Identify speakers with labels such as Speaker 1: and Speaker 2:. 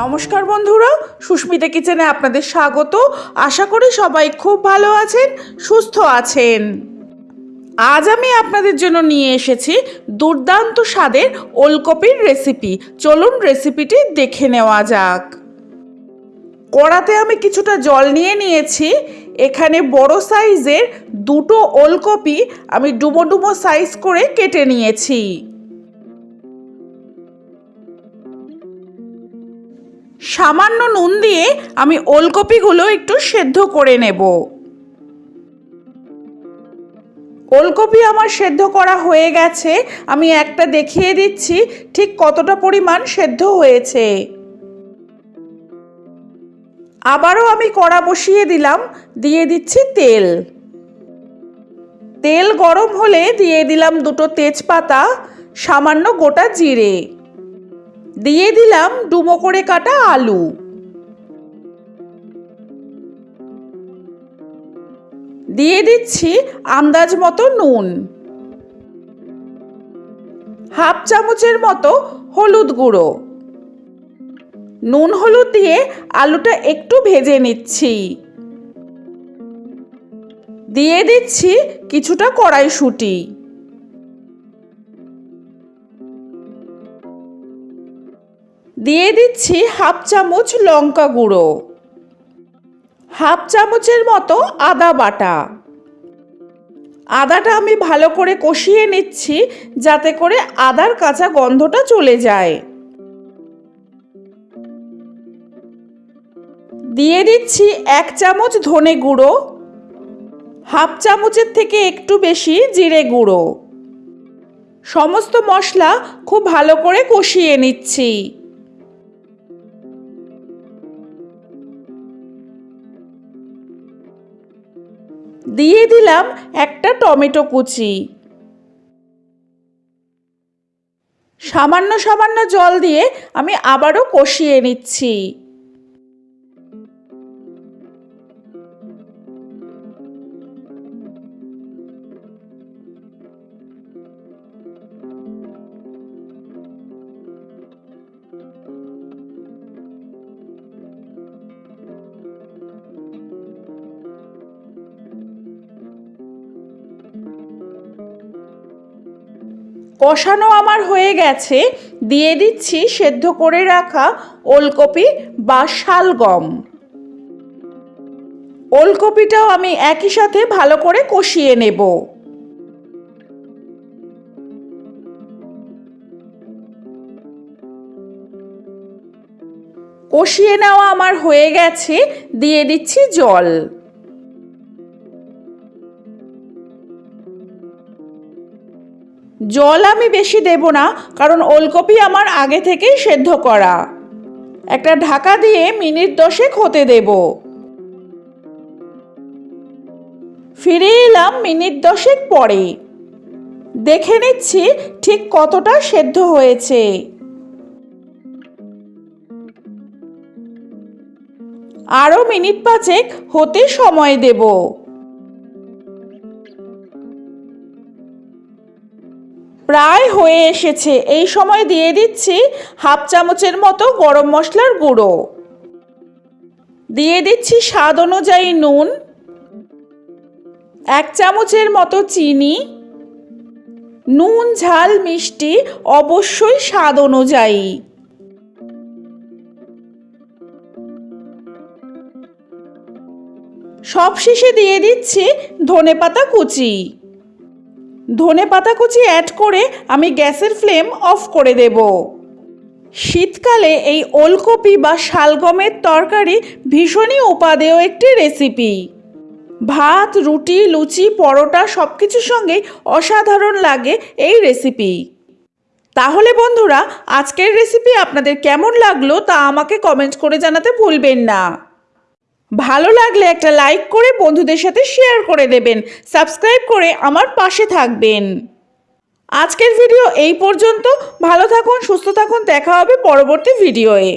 Speaker 1: নমস্কার বন্ধুরা, সুস্মিতা কিচেনে আপনাদের স্বাগত। আশা করি সবাই খুব ভালো আছেন, সুস্থ আছেন। আজ আমি আপনাদের জন্য নিয়ে এসেছি দুর্দান্ত স্বাদের ওলকপির রেসিপি। চলুন রেসিপিটি দেখে নেওয়া যাক। কড়াতে আমি কিছুটা জল নিয়ে নিয়েছি। এখানে বড় সাইজের দুটো ওলকপি আমি ডুবো ডুবো সাইজ করে কেটে নিয়েছি। সামান্য নুন দিয়ে আমি ওলকপিগুলো একটু সেদ্ধ করে নেব। ওলকপি আমার সেদ্ধ করা হয়ে গেছে। আমি একটা দেখিয়ে দিচ্ছি, ঠিক কতটা পরিমাণ সেদ্ধ হয়েছে। আবারও আমি কড়া বসিয়ে দিলাম, দিয়ে দিচ্ছি তেল। তেল গরম হলে দিয়ে দিলাম দুটো তেজপাতা, সামান্য গোটা জিরে। দিয়ে দিলাম ডুমো করে কাটা আলু। দিয়ে দিচ্ছি আন্দাজ মতো নুন। হাফ চামচের মতো হলুদ গুঁড়ো। নুন হলুদ দিয়ে আলুটা একটু ভেজে নিচ্ছি। দিয়ে দিচ্ছি কিছুটা কড়াইশুঁটি। দিয়ে দিচ্ছি হাফ চামচ লঙ্কা গুঁড়ো, হাফ চামচের মতো আদা বাটা। আদাটা আমি ভালো করে কষিয়ে নিচ্ছি যাতে করে আদার কাঁচা গন্ধটা চলে যায়। দিয়ে দিচ্ছি এক চামচ ধনে গুঁড়ো, হাফ চামচের থেকে একটু বেশি জিরে গুঁড়ো। সমস্ত মশলা খুব ভালো করে কষিয়ে নিচ্ছি। দিয়ে দিলাম একটা টমেটো কুচি। সামান্য সামান্য জল দিয়ে আমি আবারও কষিয়ে নিচ্ছি। কষানো আমার হয়ে গেছে, দিয়ে দিচ্ছি সেদ্ধ করে রাখা ওলকপি বা শালগম। ওলকপিটাও আমি একই সাথে ভালো করে কষিয়ে নেব। কষিয়ে নেওয়া আমার হয়ে গেছে, দিয়ে দিচ্ছি জল। জল আমি বেশি দেব না, কারণ ওলকপি আমার আগে থেকেই সেদ্ধ করা। একটা ঢাকা দিয়ে মিনিট দশেক হতে দেব। ফিরে এলাম মিনিট দশেক পরে। দেখে নিচ্ছি ঠিক কতটা সেদ্ধ হয়েছে। আরও মিনিট পাঁচেক হতে সময় দেবো। প্রায় হয়ে এসেছে। এই সময় দিয়ে দিচ্ছি হাফ চামচের মতো গরম মশলার গুঁড়ো। দিয়ে দিচ্ছি স্বাদ অনুযায়ী নুন, এক চামচের মতো চিনি, নুন, ঝাল, মিষ্টি অবশ্যই স্বাদ অনুযায়ী। সব শেষে দিয়ে দিচ্ছি ধনে পাতা কুচি। ধনে পাতা কুচি অ্যাড করে আমি গ্যাসের ফ্লেম অফ করে দেব। শীতকালে এই ওলকপি বা শালগমের তরকারি ভীষণই উপাদেয় একটি রেসিপি ভাত, রুটি, লুচি, পরোটা সব কিছুর সঙ্গেই অসাধারণ লাগে এই রেসিপি তাহলে বন্ধুরা, আজকের রেসিপি আপনাদের কেমন লাগল তা আমাকে কমেন্ট করে জানাতে ভুলবেন না। ভালো লাগলে একটা লাইক করে বন্ধুদের সাথে শেয়ার করে দেবেন। সাবস্ক্রাইব করে আমার পাশে থাকবেন। আজকের ভিডিও এই পর্যন্ত। ভালো থাকুন, সুস্থ থাকুন। দেখা হবে পরবর্তী ভিডিওয়ে